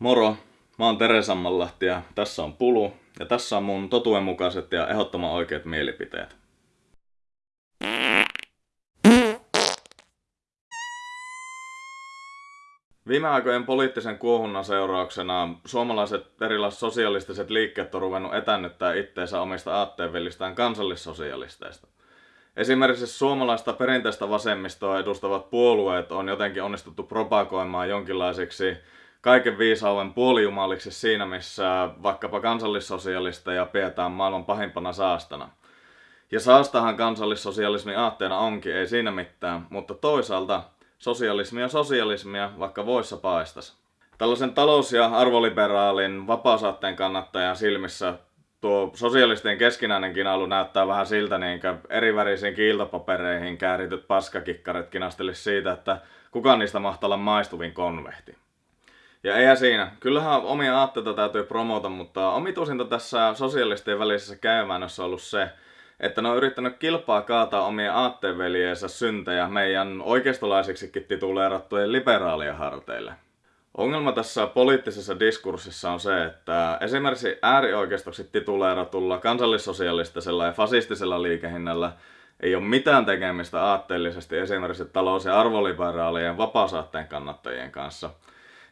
Moro, mä oon Tere Sammanlahti ja tässä on Pulu ja tässä on mun totuudenmukaiset ja ehdottoman oikeat mielipiteet. Viime aikojen poliittisen kuohunnan seurauksena suomalaiset erilaiset sosialistiset liikkeet on ruvennut etännyttää itteensä omista aatteenvellistään kansallissosialisteista. Esimerkiksi suomalaista perinteistä vasemmistoa edustavat puolueet on jotenkin onnistuttu propagoimaan jonkinlaisiksi kaiken viisauden puolijumaliksi siinä, missä vaikkapa kansallissosialisteja pidetään maailman pahimpana saastana. Ja saastahan kansallissosialismin aatteena onkin, ei siinä mitään, mutta toisaalta sosialismia sosialismia, vaikka voissa paistas. Tällaisen talous- ja arvoliberaalin vapaasaatteen kannattajan silmissä tuo sosialistien keskinäinen kinailu näyttää vähän siltä, niin erivärisiin kiiltopapereihin käärityt paskakikkarit kinastelis siitä, että kuka niistä mahtaa olla maistuvin konvehti. Ja ei siinä. Kyllähän omia aatteita täytyy promota, mutta omituisinta tässä sosialistien välisessä käymäännössä on ollut se, että ne on yrittänyt kilpaa kaataa omia aatteenveljeensä syntejä meidän oikeistolaisiksikin tituleerattujen liberaalien harteille. Ongelma tässä poliittisessa diskurssissa on se, että esimerkiksi äärioikeistoksi tituleeratulla kansallissosialistisella ja fasistisella liikehinnällä ei ole mitään tekemistä aatteellisesti esimerkiksi talous- ja arvoliberaalien vapaasaatteen kannattajien kanssa –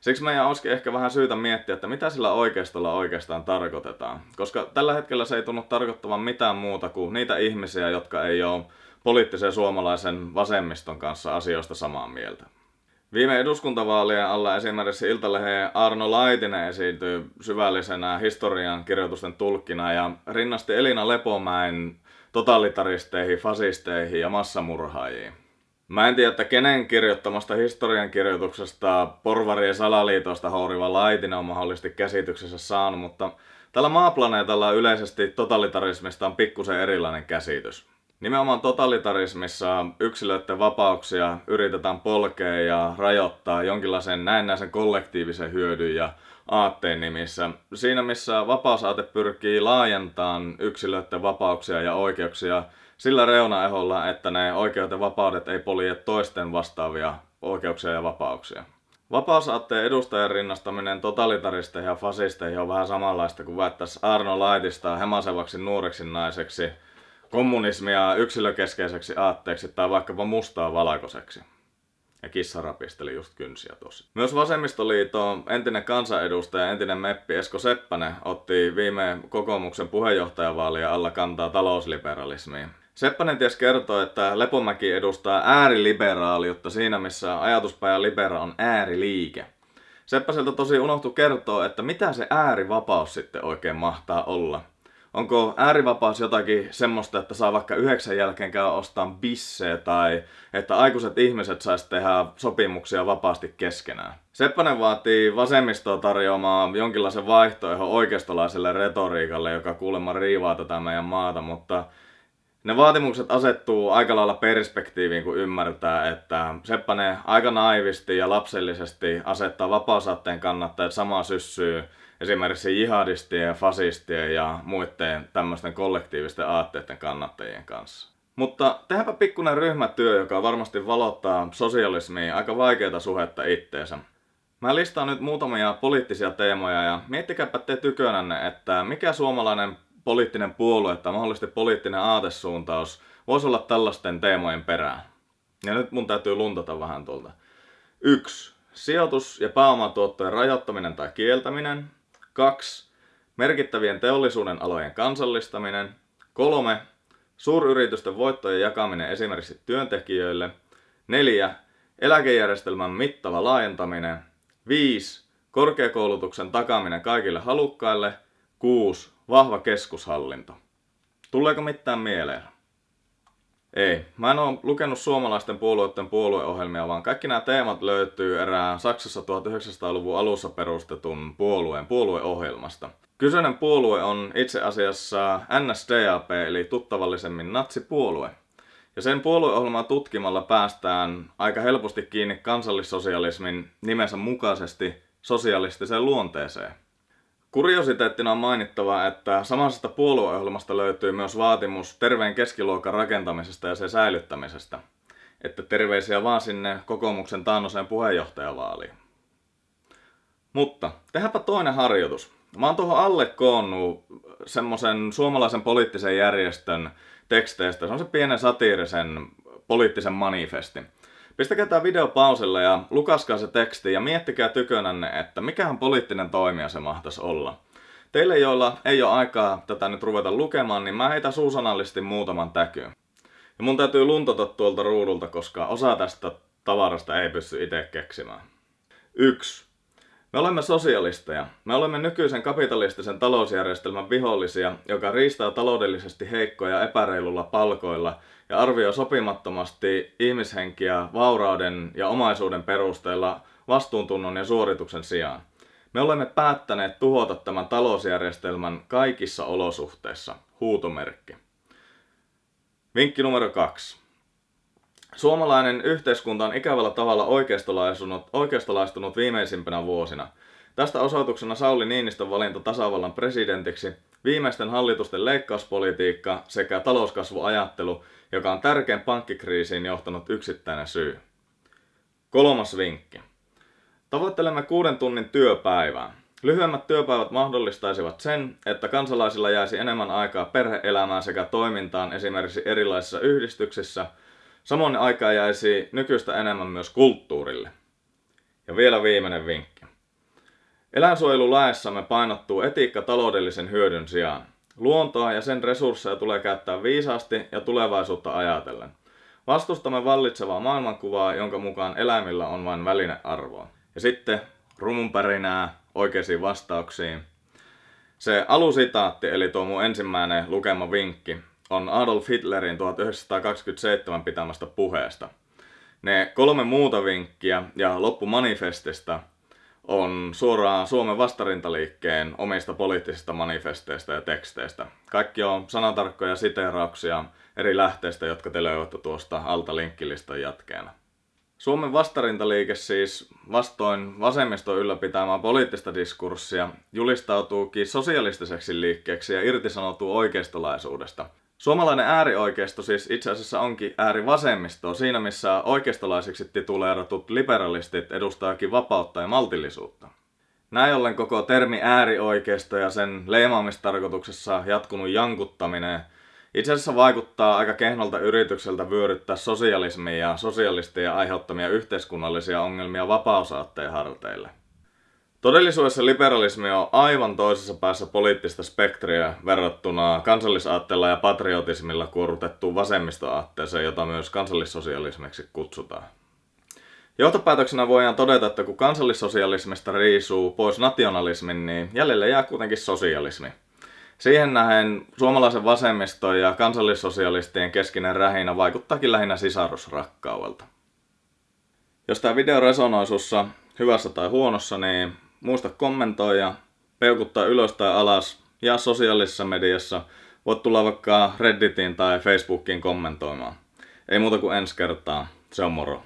Siksi meidän olisikin ehkä vähän syytä miettiä, että mitä sillä oikeistolla oikeastaan tarkoitetaan. Koska tällä hetkellä se ei tunnu tarkoittavan mitään muuta kuin niitä ihmisiä, jotka ei ole poliittisen suomalaisen vasemmiston kanssa asioista samaa mieltä. Viime eduskuntavaalien alla esimerkiksi Iltalehden Arno Laitinen esiintyi syvällisenä historian kirjoitusten tulkkina ja rinnasti Elina Lepomäen totalitaristeihin, fasisteihin ja massamurhaajiin. Mä en tiedä, että kenen kirjoittamasta historiankirjoituksesta porvarien salaliitosta houriva Laitinen on mahdollisesti käsityksessä saanut, mutta tällä maaplaneetalla yleisesti totalitarismista on pikkusen erilainen käsitys. Nimenomaan totalitarismissa yksilöiden vapauksia yritetään polkea ja rajoittaa jonkinlaisen näennäisen kollektiivisen hyödyn ja aatteen nimissä. Siinä missä vapausaate pyrkii laajentamaan yksilöiden vapauksia ja oikeuksia sillä reunaeholla, että ne oikeudet ja vapaudet ei polje toisten vastaavia oikeuksia ja vapauksia. Vapausaatteen edustajan rinnastaminen totalitaristeihin ja fasisteihin on vähän samanlaista kuin väittäisi Arno Laitista hemasevaksi nuoreksi naiseksi, kommunismia yksilökeskeiseksi aatteeksi tai vaikkapa mustaa valkoiseksi. Ja kissa rapisteli just kynsiä tosi. Myös Vasemmistoliiton entinen kansanedustaja, entinen meppi Esko Seppänen otti viime kokoomuksen puheenjohtajavaalien alla kantaa talousliberalismiin. Seppänen ties kertoo, että Lepomäki edustaa ääriliberaaliutta siinä, missä ajatuspaja libera on ääriliike. Seppäseltä tosi unohtu kertoa, että mitä se äärivapaus sitten oikein mahtaa olla. Onko äärivapaus jotakin semmoista, että saa vaikka yhdeksän jälkeen käydä ostamaan bisseä tai että aikuiset ihmiset sais tehdä sopimuksia vapaasti keskenään? Seppänen vaatii vasemmistoa tarjoamaan jonkinlaisen vaihtoehdon oikeistolaiselle retoriikalle, joka kuulemma riivaa tätä meidän maata, mutta ne vaatimukset asettuu aika lailla perspektiiviin, kun ymmärtää, että Seppänen aika naivisti ja lapsellisesti asettaa vapaasaatteen kannattajat samaa syssyyn esimerkiksi jihadistien, fasistien ja muiden tämmöisten kollektiivisten aatteiden kannattajien kanssa. Mutta tehdäänpä pikkuinen ryhmätyö, joka varmasti valottaa sosialismiin aika vaikeita suhetta itteensä. Mä listaan nyt muutamia poliittisia teemoja ja miettikääpä te tykönänne, että mikä suomalainen poliittinen puolue tai mahdollisesti poliittinen aatesuuntaus voisi olla tällaisten teemojen perään. Ja nyt mun täytyy luntata vähän tuolta. 1. Sijoitus- ja pääomatuottojen rajoittaminen tai kieltäminen. 2. Merkittävien teollisuuden alojen kansallistaminen. 3. Suuryritysten voittojen jakaminen esimerkiksi työntekijöille. 4. Eläkejärjestelmän mittava laajentaminen. 5. Korkeakoulutuksen takaaminen kaikille halukkaille. 6. Vahva keskushallinto. Tuleeko mitään mieleen? Ei. Mä en ole lukenut suomalaisten puolueiden puolueohjelmia, vaan kaikki nämä teemat löytyy erään Saksassa 1900-luvun alussa perustetun puolueen puolueohjelmasta. Kyseinen puolue on itse asiassa NSDAP eli tuttavallisemmin natsipuolue. Ja sen puolueohjelmaa tutkimalla päästään aika helposti kiinni kansallissosialismin nimensä mukaisesti sosialistiseen luonteeseen. Kuriositeettina on mainittava, että samasta puolueohjelmasta löytyy myös vaatimus terveen keskiluokan rakentamisesta ja sen säilyttämisestä. Että terveisiä vaan sinne kokoomuksen taannoseen puheenjohtajavaaliin. Mutta tehdäänpä toinen harjoitus. Mä oon tuohon alle koonnut semmoisen suomalaisen poliittisen järjestön teksteistä. Se on se pienen satiirisen poliittisen manifestin. Pistäkää tämä video pauselle ja lukaskaa se teksti ja miettikää tykönänne, että mikähän poliittinen toimija se mahtaisi olla. Teille, joilla ei ole aikaa tätä nyt ruveta lukemaan, niin mä heitän suusanallisesti muutaman täkyyn. Ja mun täytyy luntata tuolta ruudulta, koska osa tästä tavarasta ei pysty itse keksimään. 1. Me olemme sosialisteja. Me olemme nykyisen kapitalistisen talousjärjestelmän vihollisia, joka riistää taloudellisesti heikkoja epäreilulla palkoilla ja arvioi sopimattomasti ihmishenkiä vaurauden ja omaisuuden perusteella vastuuntunnon ja suorituksen sijaan. Me olemme päättäneet tuhota tämän talousjärjestelmän kaikissa olosuhteissa. Huutomerkki. Vinkki numero kaksi. Suomalainen yhteiskunta on ikävällä tavalla oikeistolaistunut, oikeistolaistunut viimeisimpänä vuosina. Tästä osoituksena Sauli Niinistön valinta tasavallan presidentiksi, viimeisten hallitusten leikkauspolitiikka sekä talouskasvuajattelu, joka on tärkein pankkikriisiin johtanut yksittäinen syy. Kolmas vinkki. Tavoittelemme kuuden tunnin työpäivää. Lyhyemmät työpäivät mahdollistaisivat sen, että kansalaisilla jäisi enemmän aikaa perheelämään sekä toimintaan esimerkiksi erilaisissa yhdistyksissä. Samoin aikaa jäisi nykyistä enemmän myös kulttuurille. Ja vielä viimeinen vinkki. Eläinsuojelulaissamme painottuu etiikka taloudellisen hyödyn sijaan. Luontoa ja sen resursseja tulee käyttää viisaasti ja tulevaisuutta ajatellen. Vastustamme vallitsevaa maailmankuvaa, jonka mukaan eläimillä on vain välinearvoa. Ja sitten rumunpärinää oikeisiin vastauksiin. Se alusitaatti, eli tuo mun ensimmäinen lukema vinkki, on Adolf Hitlerin 1927 pitämästä puheesta. Ne kolme muuta vinkkiä ja loppu manifestista on suoraan Suomen vastarintaliikkeen omista poliittisista manifesteista ja teksteistä. Kaikki on sanatarkkoja siteerauksia eri lähteistä, jotka te löydätte tuosta alta linkkilistan jatkeena. Suomen vastarintaliike siis vastoin vasemmiston ylläpitämää poliittista diskurssia julistautuukin sosialistiseksi liikkeeksi ja irtisanoutuu oikeistolaisuudesta. Suomalainen äärioikeisto siis itse asiassa onkin äärivasemmistoa siinä missä oikeistolaisiksi tituleeratut liberalistit edustaakin vapautta ja maltillisuutta. Näin ollen koko termi äärioikeisto ja sen leimaamistarkoituksessa jatkunut jankuttaminen – itse asiassa vaikuttaa aika kehnolta yritykseltä vyöryttää sosialismia ja sosialistien aiheuttamia yhteiskunnallisia ongelmia vapausaatteen harteille. Todellisuudessa liberalismi on aivan toisessa päässä poliittista spektriä verrattuna kansallisaatteella ja patriotismilla kuorutettuun vasemmistoaatteeseen, jota myös kansallissosialismiksi kutsutaan. Johtopäätöksenä voidaan todeta, että kun kansallissosialismista riisuu pois nationalismin, niin jäljelle jää kuitenkin sosialismi. Siihen nähen suomalaisen vasemmiston ja kansallissosialistien keskinen rähinä vaikuttaakin lähinnä sisarusrakkaudelta. Jos tämä video resonoi sussa hyvässä tai huonossa, niin muista kommentoida, peukuttaa ylös tai alas ja sosiaalisessa mediassa voit tulla vaikka Redditiin tai Facebookiin kommentoimaan. Ei muuta kuin ensi kertaa. Se on moro.